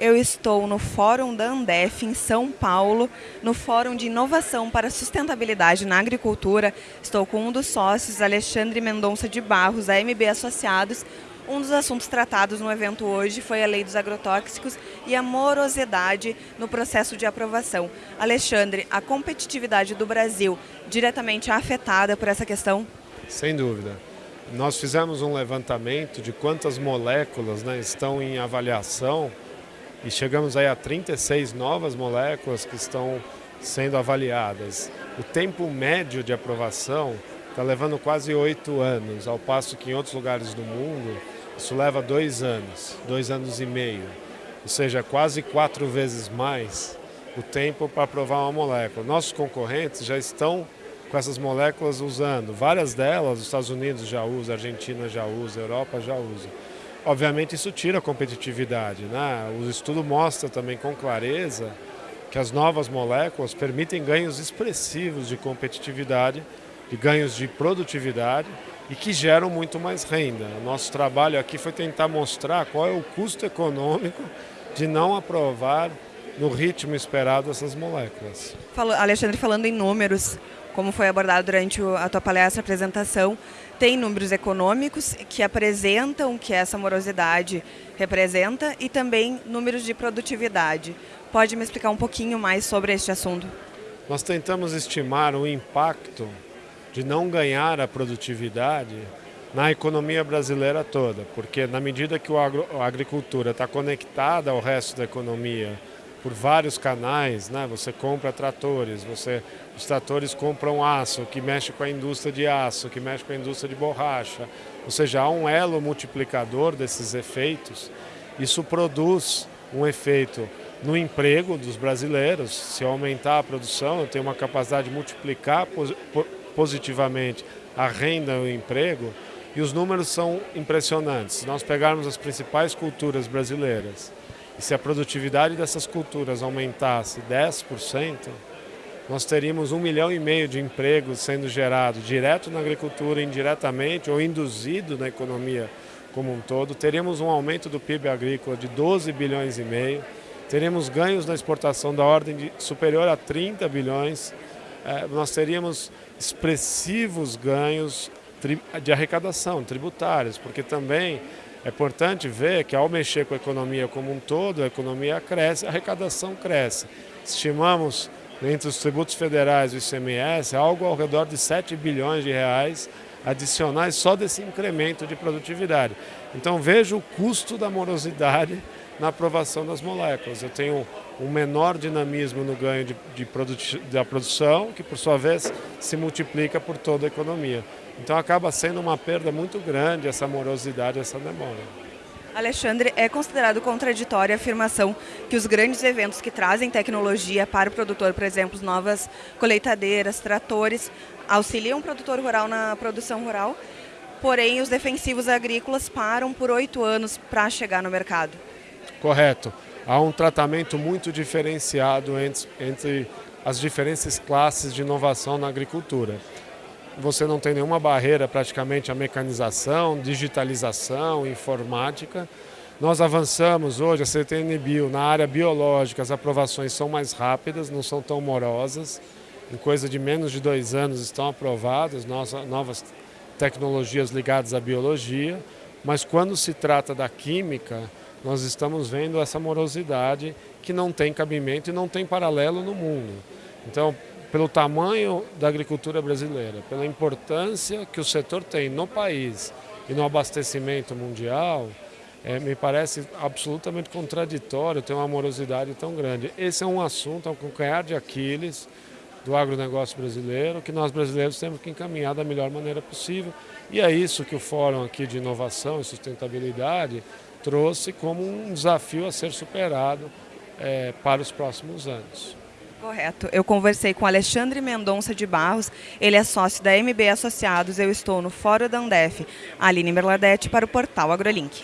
eu estou no Fórum da Andef, em São Paulo, no Fórum de Inovação para Sustentabilidade na Agricultura. Estou com um dos sócios, Alexandre Mendonça de Barros, da MB Associados. Um dos assuntos tratados no evento hoje foi a lei dos agrotóxicos e a morosidade no processo de aprovação. Alexandre, a competitividade do Brasil diretamente afetada por essa questão? Sem dúvida. Nós fizemos um levantamento de quantas moléculas né, estão em avaliação e chegamos aí a 36 novas moléculas que estão sendo avaliadas. O tempo médio de aprovação está levando quase oito anos, ao passo que em outros lugares do mundo isso leva dois anos, dois anos e meio. Ou seja, quase quatro vezes mais o tempo para aprovar uma molécula. Nossos concorrentes já estão com essas moléculas usando. Várias delas, os Estados Unidos já usam, a Argentina já usa, a Europa já usa. Obviamente isso tira a competitividade. Né? O estudo mostra também com clareza que as novas moléculas permitem ganhos expressivos de competitividade, de ganhos de produtividade e que geram muito mais renda. O nosso trabalho aqui foi tentar mostrar qual é o custo econômico de não aprovar no ritmo esperado essas moléculas. Alexandre, falando em números, como foi abordado durante a tua palestra, apresentação, tem números econômicos que apresentam que essa morosidade representa e também números de produtividade. Pode me explicar um pouquinho mais sobre este assunto? Nós tentamos estimar o impacto de não ganhar a produtividade na economia brasileira toda, porque na medida que a agricultura está conectada ao resto da economia, por vários canais, né? Você compra tratores, você, os tratores compram aço, que mexe com a indústria de aço, que mexe com a indústria de borracha. Ou seja, há um elo multiplicador desses efeitos. Isso produz um efeito no emprego dos brasileiros. Se aumentar a produção, eu tenho uma capacidade de multiplicar positivamente a renda e o emprego. E os números são impressionantes. Se nós pegarmos as principais culturas brasileiras, e se a produtividade dessas culturas aumentasse 10%, nós teríamos um milhão e meio de empregos sendo gerados direto na agricultura, indiretamente ou induzido na economia como um todo. Teríamos um aumento do PIB agrícola de 12 bilhões e meio. Teremos ganhos na exportação da ordem de superior a 30 bilhões. É, nós teríamos expressivos ganhos de arrecadação tributários, porque também é importante ver que ao mexer com a economia como um todo, a economia cresce, a arrecadação cresce. Estimamos, entre os tributos federais e o ICMS, algo ao redor de 7 bilhões de reais adicionais só desse incremento de produtividade. Então veja o custo da morosidade na aprovação das moléculas. Eu tenho um menor dinamismo no ganho de, de da produção, que por sua vez se multiplica por toda a economia. Então acaba sendo uma perda muito grande essa morosidade, essa demora. Alexandre, é considerado contraditória a afirmação que os grandes eventos que trazem tecnologia para o produtor, por exemplo, novas colheitadeiras, tratores, auxiliam o produtor rural na produção rural, porém os defensivos agrícolas param por oito anos para chegar no mercado. Correto. Há um tratamento muito diferenciado entre, entre as diferentes classes de inovação na agricultura você não tem nenhuma barreira praticamente à mecanização, digitalização, informática. Nós avançamos hoje, a CTN-Bio, na área biológica, as aprovações são mais rápidas, não são tão morosas. Em coisa de menos de dois anos estão aprovadas novas tecnologias ligadas à biologia, mas quando se trata da química, nós estamos vendo essa morosidade que não tem cabimento e não tem paralelo no mundo. Então, pelo tamanho da agricultura brasileira, pela importância que o setor tem no país e no abastecimento mundial, é, me parece absolutamente contraditório ter uma morosidade tão grande. Esse é um assunto, é um calcanhar de Aquiles do agronegócio brasileiro, que nós brasileiros temos que encaminhar da melhor maneira possível. E é isso que o Fórum aqui de Inovação e Sustentabilidade trouxe como um desafio a ser superado é, para os próximos anos. Correto. Eu conversei com Alexandre Mendonça de Barros, ele é sócio da MB Associados, eu estou no Fórum da Andef. Aline Merladete para o portal AgroLink.